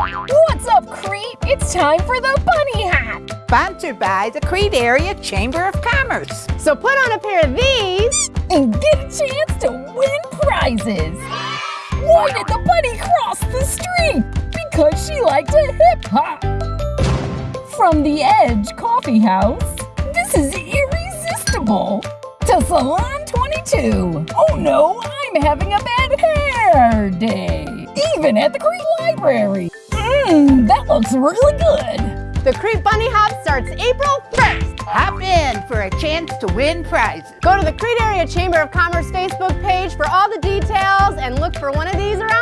What's up, Crete? It's time for the bunny hat. Sponsored by the Crete Area Chamber of Commerce. So put on a pair of these and get a chance to win prizes. Why did the bunny cross the street? Because she liked to hip hop. From the Edge Coffee House, this is irresistible. To Salon 22. Oh no, I'm having a bad hair day. Even at the Crete Library. Mmm, that looks really good. The Crete Bunny Hop starts April 1st. Hop in for a chance to win prizes. Go to the Crete Area Chamber of Commerce Facebook page for all the details and look for one of these around.